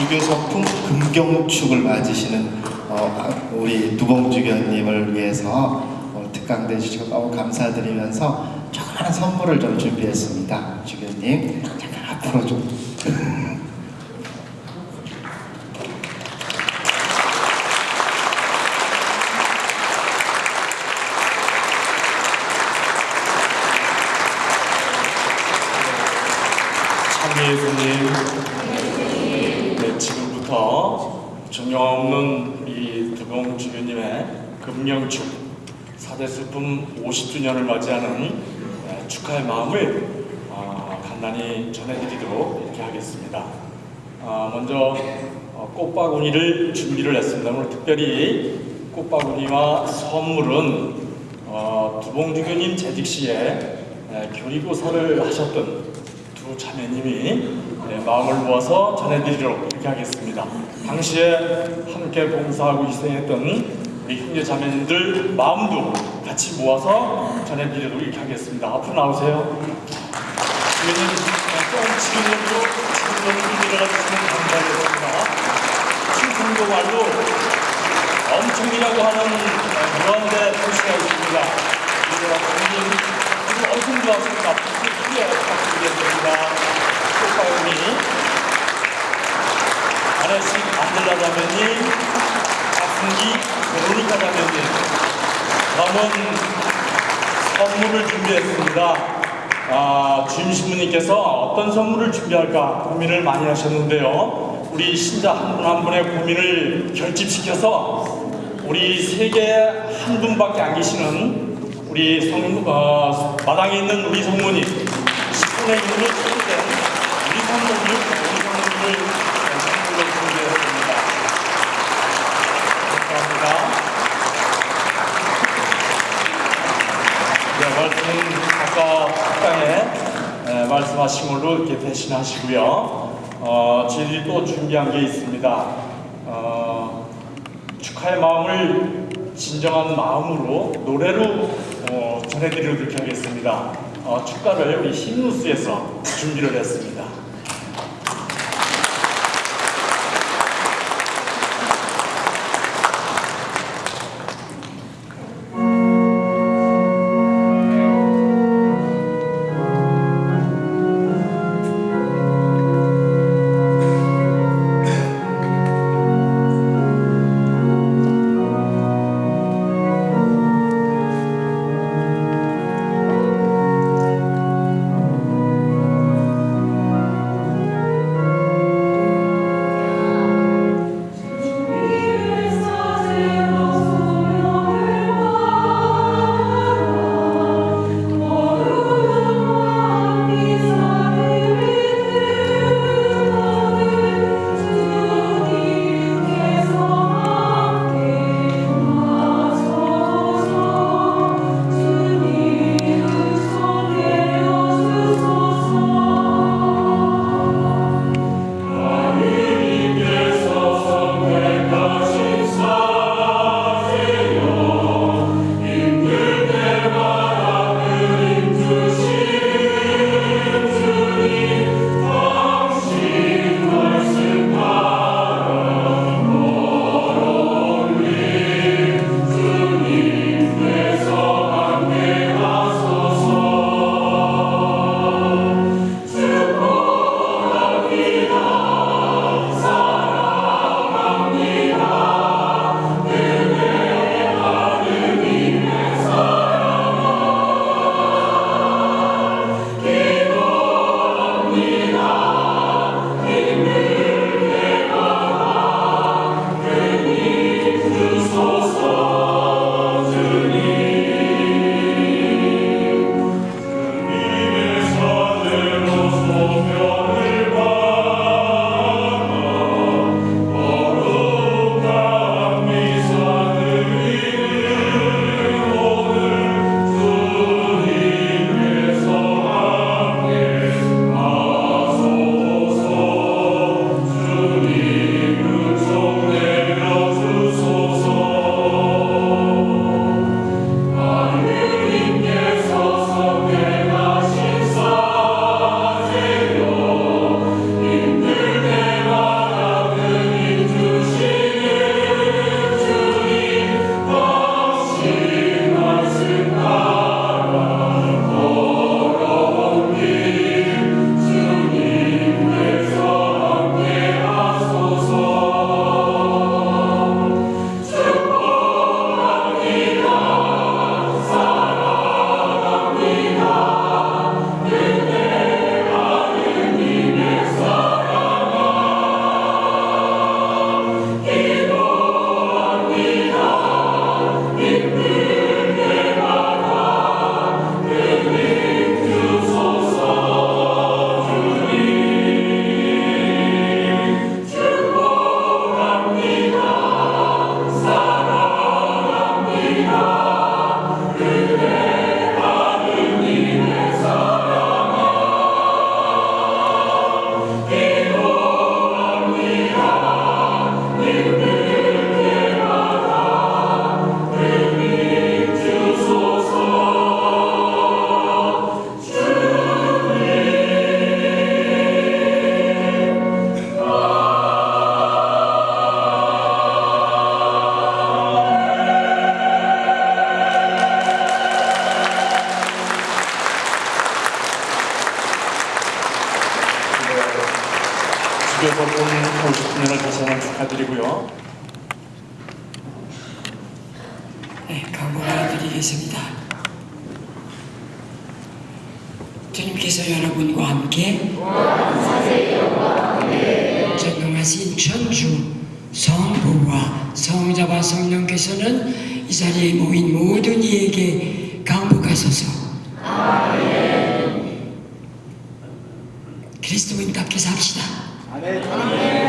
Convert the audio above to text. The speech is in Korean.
주교서품 금경축을 맞으시는 어, 아, 우리 두봉주교님을 위해서 오늘 특강대 주시고 너무 감사드리면서 조그마한 선물을 좀 준비했습니다. 주교님 잠깐 앞으로 좀 예수님, 네, 지금부터 존경없는 이 두봉 주교님의 금명축 사대슬픔 50주년을 맞이하는 네, 축하의 마음을 아, 간단히 전해드리도록 이렇게 하겠습니다. 아, 먼저 어, 꽃바구니를 준비를 했습니다. 오늘 특별히 꽃바구니와 선물은 어, 두봉주교님 재직 시에 에, 교리고사를 하셨던 두 자매님이 네, 마음을 모아서 전해드리도록 이렇게 하겠습니다. 당시에 함께 봉사하고 희생했던 우리 형제 자매님들 마음도 같이 모아서 전해드리도록 이렇게 하겠습니다. 앞으로 나오세요. 주님, 조금 지금으로 지금으로 내려가주시면 감사하겠습니다. 충청도 말로 엄청이라고 하는 무한대 도시가 있습니다. 그리고 주님, 그리고 엄청 좋았습니다. 크게 부탁드리겠습니다. 꽃바구니 아내식 안들라 자매님, 박승기, 베로니카 자매님 남은 선물을 준비했습니다. 아, 주임 신부님께서 어떤 선물을 준비할까 고민을 많이 하셨는데요. 우리 신자 한 분한 분의 고민을 결집시켜서 우리 세계 한 분밖에 안 계시는 우리 성, 어, 마당에 있는 우리 성모님, 10분의 1로 초대된 우리 성모님, 우리 성모님을 선물로 준비했습니다. 감사합니다. 네, 말씀은 아까 식당에 에, 말씀하신 걸로 이렇게 대신하시고요. 어, 저희들이 또 준비한 게 있습니다. 어, 축하의 마음을 진정한 마음으로 노래로 어, 전해드리도록 하겠습니다. 어, 축가를 우리 힌누스에서 준비를 했습니다. 주교서 본 50주년을 다시 한번 축하드리고요. 네, 강구가 드리겠습니다. 주님께서 여러분과 함께 전능하신 천주 성부와 성자와 성령께서는 이 자리에 모인 모든 이에게 강복하소서. 그리스도인 답게 삽시다. 학연 성가